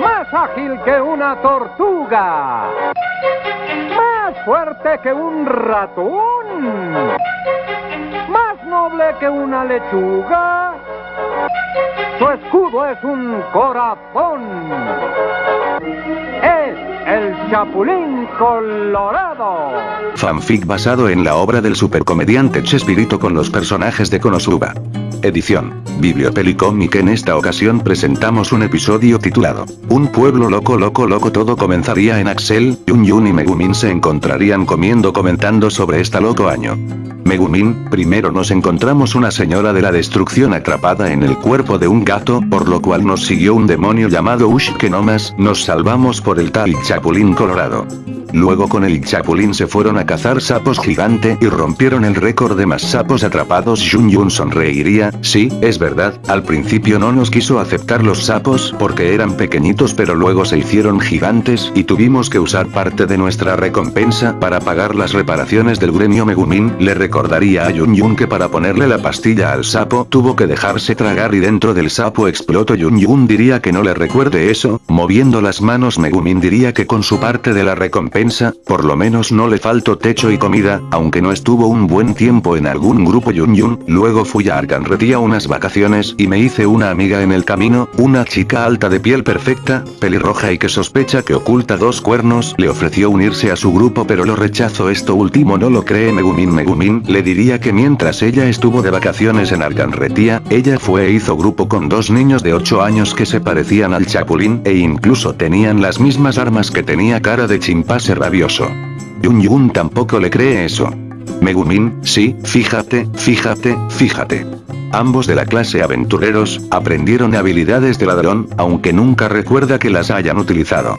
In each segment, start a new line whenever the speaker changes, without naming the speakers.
Más ágil que una tortuga. Más fuerte que un ratón. Más noble que una lechuga. Su escudo es un corazón. Es el Chapulín Colorado.
Fanfic basado en la obra del supercomediante Chespirito con los personajes de Konosuba. Edición. Bibliopelicomic en esta ocasión presentamos un episodio titulado Un pueblo loco loco loco todo comenzaría en Axel, Yun Yun y Megumin se encontrarían comiendo comentando sobre este loco año. Megumin, primero nos encontramos una señora de la destrucción atrapada en el cuerpo de un gato, por lo cual nos siguió un demonio llamado Ush que no más, nos salvamos por el tal Chapulín Colorado. Luego con el Chapulín se fueron a cazar sapos gigante y rompieron el récord de más sapos atrapados Yun Yun sonreiría, sí, es verdad, al principio no nos quiso aceptar los sapos porque eran pequeñitos pero luego se hicieron gigantes y tuvimos que usar parte de nuestra recompensa para pagar las reparaciones del gremio Megumin, le recordaría a Yun Yun que para ponerle la pastilla al sapo tuvo que dejarse tragar y dentro del sapo explotó Yun Yun. Diría que no le recuerde eso, moviendo las manos Megumin diría que con su parte de la recompensa por lo menos no le faltó techo y comida, aunque no estuvo un buen tiempo en algún grupo Yun Yun, luego fui a Arcanretía unas vacaciones y me hice una amiga en el camino, una chica alta de piel perfecta, pelirroja y que sospecha que oculta dos cuernos, le ofreció unirse a su grupo pero lo rechazó esto último no lo cree Megumin Megumin, le diría que mientras ella estuvo de vacaciones en Arcanretía, ella fue e hizo grupo con dos niños de 8 años que se parecían al Chapulín e incluso tenían las mismas armas que tenía cara de chimpase rabioso. Yun Yun tampoco le cree eso. Megumin, sí, fíjate, fíjate, fíjate. Ambos de la clase aventureros, aprendieron habilidades de ladrón, aunque nunca recuerda que las hayan utilizado.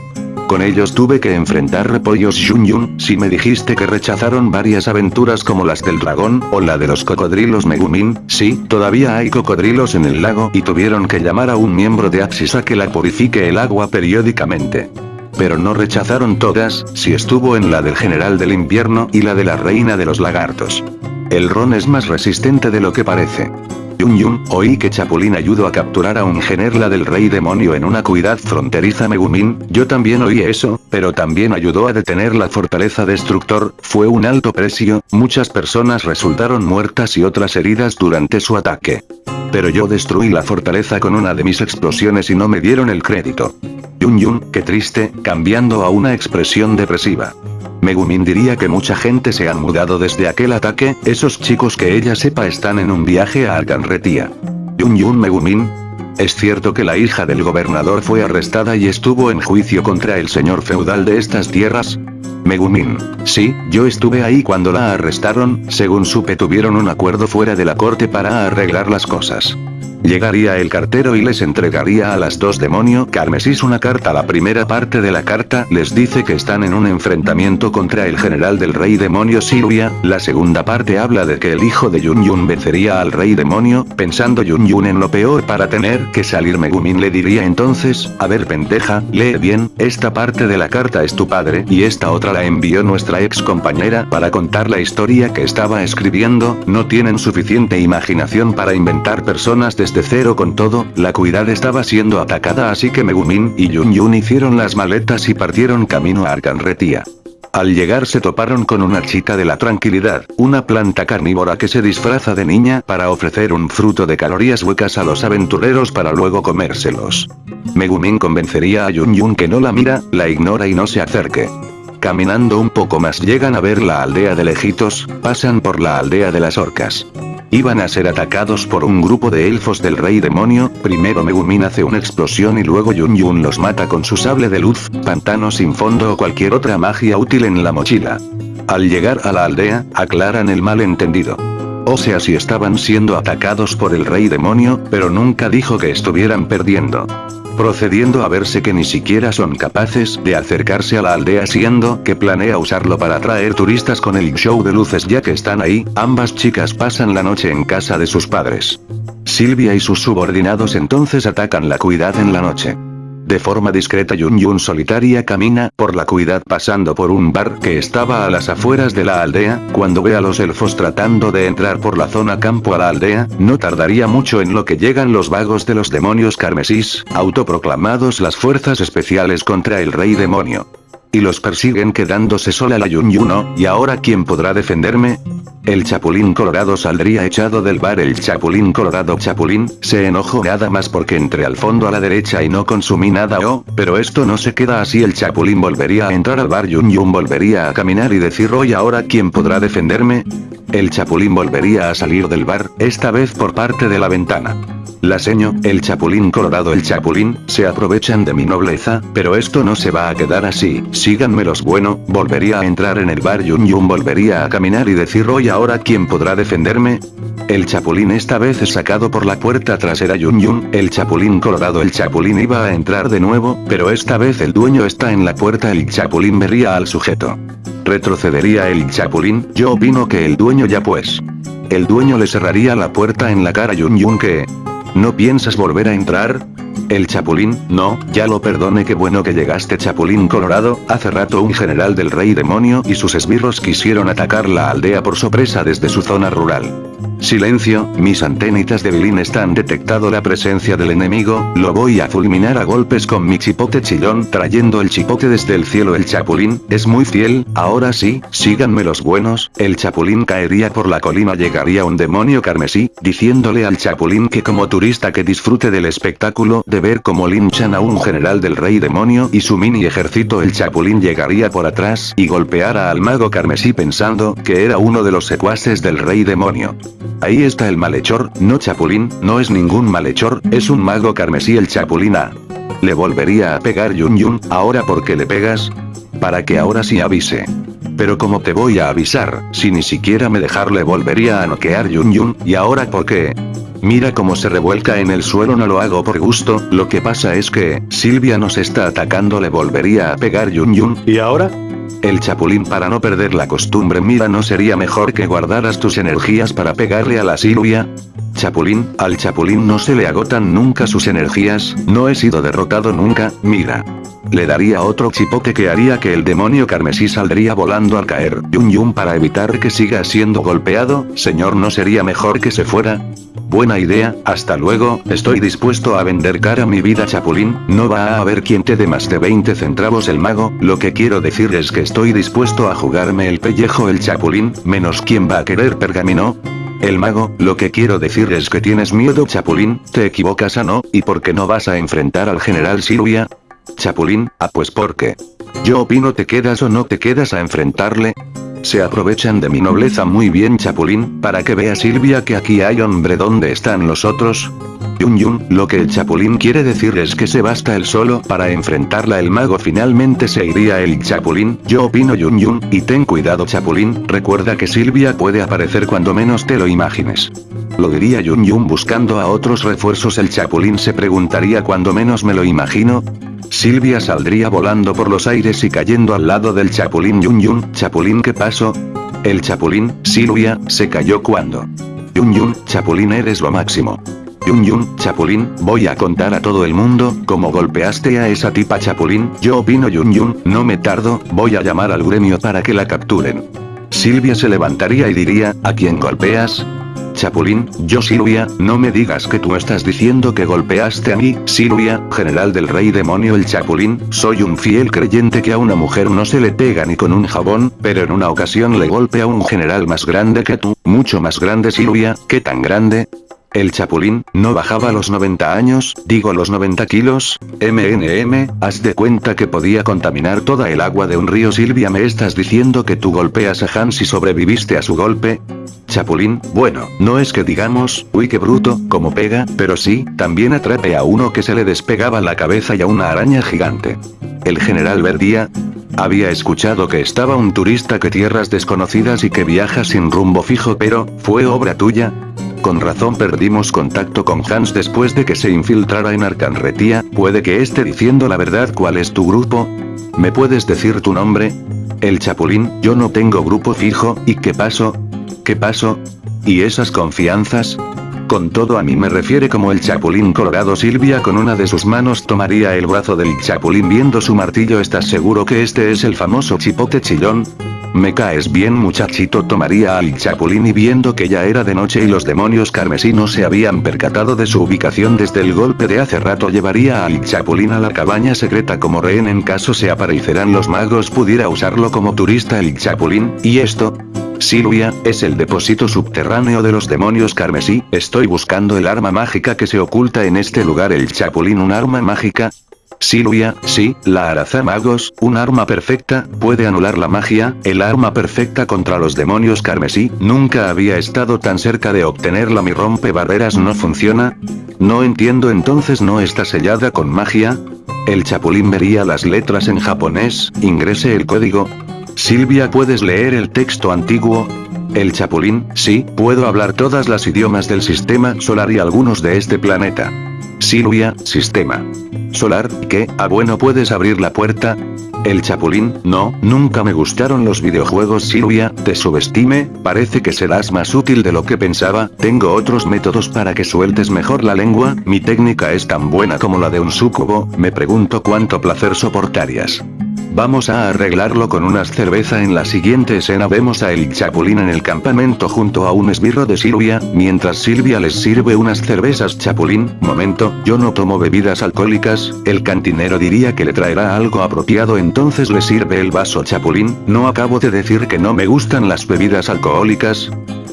Con ellos tuve que enfrentar repollos Yun Yun, si me dijiste que rechazaron varias aventuras como las del dragón, o la de los cocodrilos Megumin, sí, todavía hay cocodrilos en el lago y tuvieron que llamar a un miembro de Axis a que la purifique el agua periódicamente. Pero no rechazaron todas, si estuvo en la del general del invierno y la de la reina de los lagartos. El ron es más resistente de lo que parece. Yun Yun, oí que Chapulín ayudó a capturar a un generla del rey demonio en una cuidad fronteriza Megumin, yo también oí eso, pero también ayudó a detener la fortaleza destructor, fue un alto precio, muchas personas resultaron muertas y otras heridas durante su ataque. Pero yo destruí la fortaleza con una de mis explosiones y no me dieron el crédito. Yun Yun, qué triste, cambiando a una expresión depresiva. Megumin diría que mucha gente se han mudado desde aquel ataque, esos chicos que ella sepa están en un viaje a Arcanretía. Yun Yun Megumin. Es cierto que la hija del gobernador fue arrestada y estuvo en juicio contra el señor feudal de estas tierras. Megumin. Sí, yo estuve ahí cuando la arrestaron, según supe tuvieron un acuerdo fuera de la corte para arreglar las cosas. Llegaría el cartero y les entregaría a las dos demonio carmesís una carta. La primera parte de la carta les dice que están en un enfrentamiento contra el general del rey demonio Silvia, la segunda parte habla de que el hijo de Yun Yun vencería al rey demonio, pensando Yun Yun en lo peor. Para tener que salir Megumin le diría entonces, a ver pendeja, lee bien, esta parte de la carta es tu padre y esta otra la envió nuestra ex compañera para contar la historia que estaba escribiendo, no tienen suficiente imaginación para inventar personas de desde cero con todo, la cuidad estaba siendo atacada así que Megumin y Yun hicieron las maletas y partieron camino a Arcanretía. Al llegar se toparon con una chica de la tranquilidad, una planta carnívora que se disfraza de niña para ofrecer un fruto de calorías huecas a los aventureros para luego comérselos. Megumin convencería a Yun Yun que no la mira, la ignora y no se acerque. Caminando un poco más llegan a ver la aldea de lejitos, pasan por la aldea de las orcas. Iban a ser atacados por un grupo de elfos del rey demonio, primero Megumin hace una explosión y luego Yun Yun los mata con su sable de luz, pantano sin fondo o cualquier otra magia útil en la mochila. Al llegar a la aldea, aclaran el malentendido. O sea si estaban siendo atacados por el rey demonio, pero nunca dijo que estuvieran perdiendo procediendo a verse que ni siquiera son capaces de acercarse a la aldea siendo que planea usarlo para atraer turistas con el show de luces ya que están ahí, ambas chicas pasan la noche en casa de sus padres. Silvia y sus subordinados entonces atacan la cuidad en la noche. De forma discreta Yun Yun solitaria camina por la cuidad pasando por un bar que estaba a las afueras de la aldea, cuando ve a los elfos tratando de entrar por la zona campo a la aldea, no tardaría mucho en lo que llegan los vagos de los demonios carmesís, autoproclamados las fuerzas especiales contra el rey demonio. Y los persiguen quedándose sola la Yun Yuno, ¿y ahora quién podrá defenderme? El Chapulín Colorado saldría echado del bar. El Chapulín Colorado Chapulín, se enojó nada más porque entré al fondo a la derecha y no consumí nada oh, pero esto no se queda así. El Chapulín volvería a entrar al bar. Yun Yun volvería a caminar y decir hoy ahora quién podrá defenderme. El Chapulín volvería a salir del bar, esta vez por parte de la ventana. La seño, el chapulín colorado el chapulín, se aprovechan de mi nobleza, pero esto no se va a quedar así, síganme los bueno, volvería a entrar en el bar Yun Yun volvería a caminar y decir ahora quién podrá defenderme. El chapulín esta vez es sacado por la puerta trasera Yun Yun, el chapulín colorado el chapulín iba a entrar de nuevo, pero esta vez el dueño está en la puerta el chapulín vería al sujeto. Retrocedería el chapulín, yo opino que el dueño ya pues. El dueño le cerraría la puerta en la cara Yun Yun que, ¿No piensas volver a entrar? El Chapulín, no, ya lo perdone qué bueno que llegaste Chapulín Colorado, hace rato un general del rey demonio y sus esbirros quisieron atacar la aldea por sorpresa desde su zona rural. Silencio, mis antenitas de Bilín están detectado la presencia del enemigo, lo voy a fulminar a golpes con mi chipote chillón trayendo el chipote desde el cielo. El chapulín, es muy fiel, ahora sí, síganme los buenos, el chapulín caería por la colina llegaría un demonio carmesí, diciéndole al chapulín que como turista que disfrute del espectáculo de ver cómo linchan a un general del rey demonio y su mini ejército. El chapulín llegaría por atrás y golpeara al mago carmesí pensando que era uno de los secuaces del rey demonio. Ahí está el malhechor, no Chapulín, no es ningún malhechor, es un mago carmesí el Chapulín A. Le volvería a pegar Yun Yun, ahora ¿por qué le pegas? Para que ahora sí avise. Pero como te voy a avisar, si ni siquiera me dejarle volvería a noquear Yun Yun, y ahora ¿por qué? Mira cómo se revuelca en el suelo no lo hago por gusto, lo que pasa es que, Silvia nos está atacando le volvería a pegar Yun Yun, ¿y ahora? El chapulín para no perder la costumbre mira no sería mejor que guardaras tus energías para pegarle a la Silvia. Chapulín, al chapulín no se le agotan nunca sus energías, no he sido derrotado nunca, mira. Le daría otro chipote que haría que el demonio carmesí saldría volando al caer. Yun Yun para evitar que siga siendo golpeado, señor no sería mejor que se fuera. Buena idea, hasta luego, estoy dispuesto a vender cara mi vida chapulín, no va a haber quien te dé más de 20 centavos el mago, lo que quiero decir es que estoy dispuesto a jugarme el pellejo el chapulín, menos quien va a querer pergamino. El mago, lo que quiero decir es que tienes miedo chapulín, te equivocas a no, y por qué no vas a enfrentar al general Silvia. Chapulín, ah pues porque. Yo opino te quedas o no te quedas a enfrentarle. Se aprovechan de mi nobleza muy bien Chapulín, para que vea Silvia que aquí hay hombre ¿dónde están los otros? Yun Yun, lo que el Chapulín quiere decir es que se basta él solo para enfrentarla el mago finalmente se iría el Chapulín, yo opino Yun Yun, y ten cuidado Chapulín, recuerda que Silvia puede aparecer cuando menos te lo imagines. Lo diría Yun Yun buscando a otros refuerzos el Chapulín se preguntaría cuando menos me lo imagino, Silvia saldría volando por los aires y cayendo al lado del Chapulín Yun Yun, Chapulín ¿qué pasó? El Chapulín, Silvia, se cayó cuando. Yun Yun, Chapulín eres lo máximo. Yun Yun, Chapulín, voy a contar a todo el mundo, cómo golpeaste a esa tipa Chapulín, yo opino Yun Yun, no me tardo, voy a llamar al gremio para que la capturen. Silvia se levantaría y diría, ¿a quién golpeas? Chapulín, yo Silvia, no me digas que tú estás diciendo que golpeaste a mí, Silvia, general del rey demonio el Chapulín, soy un fiel creyente que a una mujer no se le pega ni con un jabón, pero en una ocasión le golpea a un general más grande que tú, mucho más grande Silvia, ¿qué tan grande? El Chapulín, no bajaba los 90 años, digo los 90 kilos, MNM, haz de cuenta que podía contaminar toda el agua de un río Silvia me estás diciendo que tú golpeas a Hans y sobreviviste a su golpe, Chapulín, bueno, no es que digamos, uy qué bruto, como pega, pero sí, también atrape a uno que se le despegaba la cabeza y a una araña gigante. El general Verdía, había escuchado que estaba un turista que tierras desconocidas y que viaja sin rumbo fijo pero, ¿fue obra tuya? Con razón perdimos contacto con Hans después de que se infiltrara en Arcanretía, puede que esté diciendo la verdad ¿cuál es tu grupo? ¿Me puedes decir tu nombre? El Chapulín, yo no tengo grupo fijo, ¿y qué pasó? ¿Qué pasó? ¿Y esas confianzas? Con todo a mí me refiere como el chapulín colorado Silvia con una de sus manos tomaría el brazo del chapulín viendo su martillo ¿Estás seguro que este es el famoso chipote chillón? Me caes bien muchachito tomaría al chapulín y viendo que ya era de noche y los demonios carmesinos se habían percatado de su ubicación desde el golpe de hace rato llevaría al chapulín a la cabaña secreta como rehén en caso se aparecerán los magos pudiera usarlo como turista el chapulín, y esto, Silvia, es el depósito subterráneo de los demonios carmesí, estoy buscando el arma mágica que se oculta en este lugar el chapulín un arma mágica, Silvia, sí, la Araza Magos, un arma perfecta, puede anular la magia, el arma perfecta contra los demonios carmesí, nunca había estado tan cerca de obtenerla mi rompe barreras no funciona. No entiendo entonces no está sellada con magia. El chapulín vería las letras en japonés, ingrese el código, Silvia ¿puedes leer el texto antiguo? El Chapulín, sí, puedo hablar todas las idiomas del sistema solar y algunos de este planeta. Silvia, sistema. Solar, ¿qué? Ah bueno puedes abrir la puerta. El Chapulín, no, nunca me gustaron los videojuegos Silvia, te subestime, parece que serás más útil de lo que pensaba, tengo otros métodos para que sueltes mejor la lengua, mi técnica es tan buena como la de un sucubo, me pregunto cuánto placer soportarías. Vamos a arreglarlo con unas cerveza en la siguiente escena. Vemos a el Chapulín en el campamento junto a un esbirro de Silvia, mientras Silvia les sirve unas cervezas Chapulín, momento, yo no tomo bebidas alcohólicas, el cantinero diría que le traerá algo apropiado entonces le sirve el vaso Chapulín, no acabo de decir que no me gustan las bebidas alcohólicas,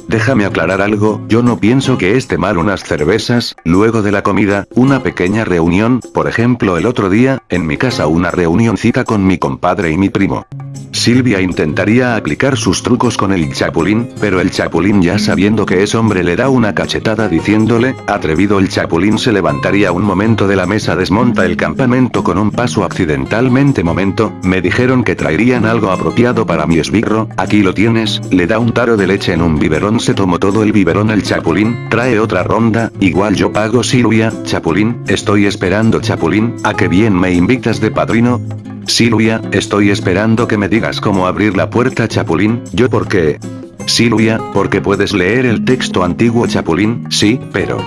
Déjame aclarar algo, yo no pienso que esté mal unas cervezas, luego de la comida, una pequeña reunión, por ejemplo el otro día, en mi casa una reunioncita con mi compadre y mi primo. Silvia intentaría aplicar sus trucos con el chapulín, pero el chapulín ya sabiendo que es hombre le da una cachetada diciéndole, atrevido el chapulín se levantaría un momento de la mesa desmonta el campamento con un paso accidentalmente momento, me dijeron que traerían algo apropiado para mi esbirro, aquí lo tienes, le da un taro de leche en un biberón se tomó todo el biberón el chapulín, trae otra ronda, igual yo pago Silvia, chapulín, estoy esperando chapulín, a que bien me invitas de padrino, Silvia, estoy esperando que me digas cómo abrir la puerta Chapulín, yo por qué. Silvia, porque puedes leer el texto antiguo Chapulín, sí, pero...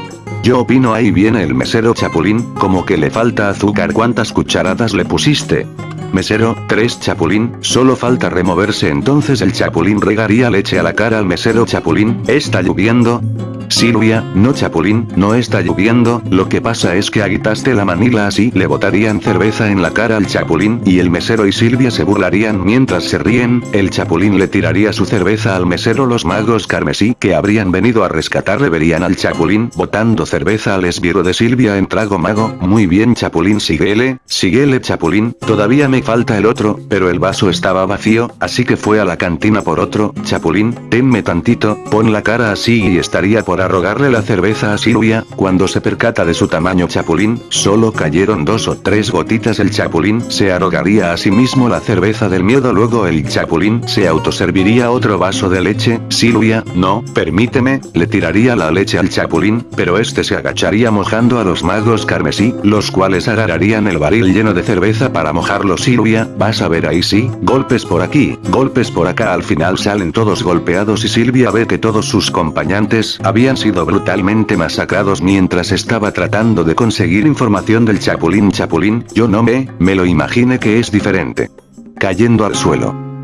Yo opino ahí viene el mesero Chapulín, como que le falta azúcar ¿cuántas cucharadas le pusiste? Mesero, tres Chapulín, solo falta removerse entonces el Chapulín regaría leche a la cara al mesero Chapulín, ¿está lloviendo? Silvia, no Chapulín, no está lloviendo, lo que pasa es que agitaste la manila así le botarían cerveza en la cara al Chapulín y el mesero y Silvia se burlarían mientras se ríen, el Chapulín le tiraría su cerveza al mesero los magos carmesí que habrían venido a rescatarle verían al Chapulín botando cerveza al esbirro de Silvia en trago mago, muy bien Chapulín síguele, síguele Chapulín, todavía me falta el otro, pero el vaso estaba vacío, así que fue a la cantina por otro, Chapulín, tenme tantito, pon la cara así y estaría por arrogarle la cerveza a Silvia, cuando se percata de su tamaño Chapulín, solo cayeron dos o tres gotitas el Chapulín se arrogaría a sí mismo la cerveza del miedo luego el Chapulín se autoserviría otro vaso de leche, Silvia, no, permíteme, le tiraría la leche al Chapulín, pero este se agacharía mojando a los magos carmesí, los cuales agarrarían el barril lleno de cerveza para mojarlo Silvia, vas a ver ahí sí, golpes por aquí, golpes por acá al final salen todos golpeados y Silvia ve que todos sus compañantes habían sido brutalmente masacrados mientras estaba tratando de conseguir información del Chapulín Chapulín, yo no me, me lo imaginé que es diferente. Cayendo al suelo.